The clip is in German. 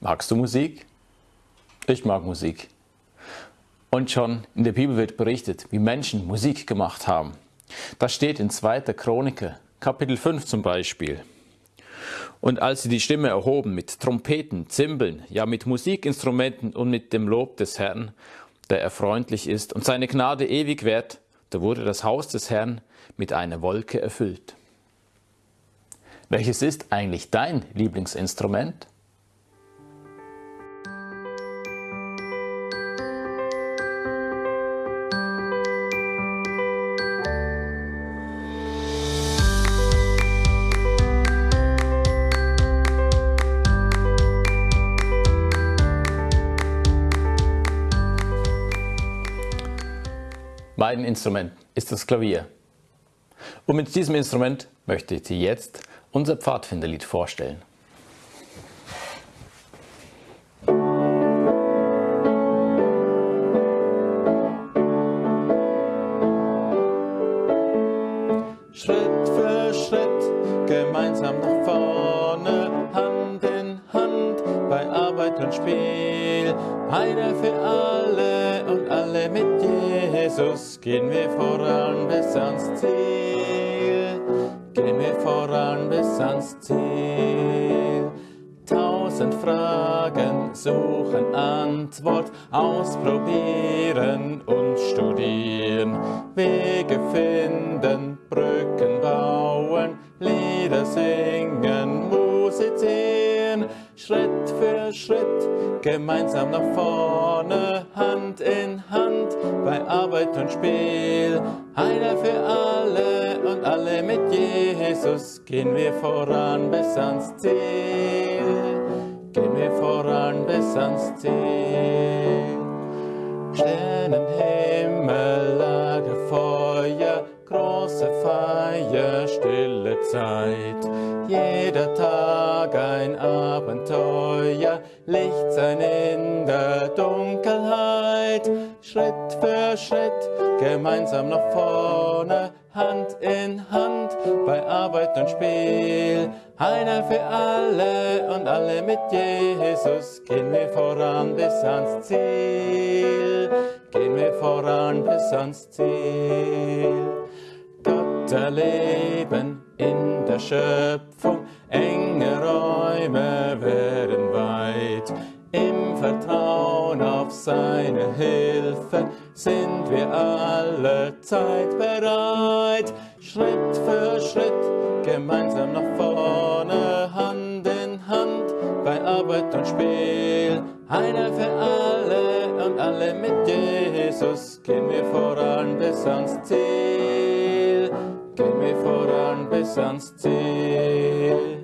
Magst du Musik? Ich mag Musik. Und schon in der Bibel wird berichtet, wie Menschen Musik gemacht haben. Das steht in 2. Chroniker, Kapitel 5 zum Beispiel. Und als sie die Stimme erhoben mit Trompeten, Zimbeln, ja mit Musikinstrumenten und mit dem Lob des Herrn, der er freundlich ist und seine Gnade ewig währt, da wurde das Haus des Herrn mit einer Wolke erfüllt. Welches ist eigentlich dein Lieblingsinstrument? Mein Instrument ist das Klavier. Und mit diesem Instrument möchte ich dir jetzt unser Pfadfinderlied vorstellen. Schritt für Schritt, gemeinsam nach vorne, Spiel, einer für alle und alle mit Jesus, gehen wir voran bis ans Ziel, gehen wir voran bis ans Ziel. Tausend Fragen suchen Antwort, ausprobieren und studieren, Wege finden, Brücken bauen, Lieder singen, musizieren, Schritt für Schritt, gemeinsam nach vorne, Hand in Hand, bei Arbeit und Spiel. Einer für alle und alle mit Jesus, gehen wir voran bis ans Ziel. Gehen wir voran bis ans Ziel. Sternenhimmel, Lagerfeuer, große Feier, stille Zeit. Jeder Tag ein Abenteuer, Licht sein in der Dunkelheit. Schritt für Schritt, gemeinsam nach vorne, Hand in Hand, bei Arbeit und Spiel. Einer für alle und alle mit Jesus, gehen wir voran bis ans Ziel. Gehen wir voran bis ans Ziel. Gott erleben in der Schöpfung, enge Räume werden weit. Im Vertrauen auf seine Hilfe sind wir alle Zeit bereit. Schritt für Schritt, gemeinsam nach vorne, Hand in Hand, bei Arbeit und Spiel. Einer für alle und alle mit Jesus, gehen wir voran bis ans Ziel. Gehen wir voran bis ans Ziel.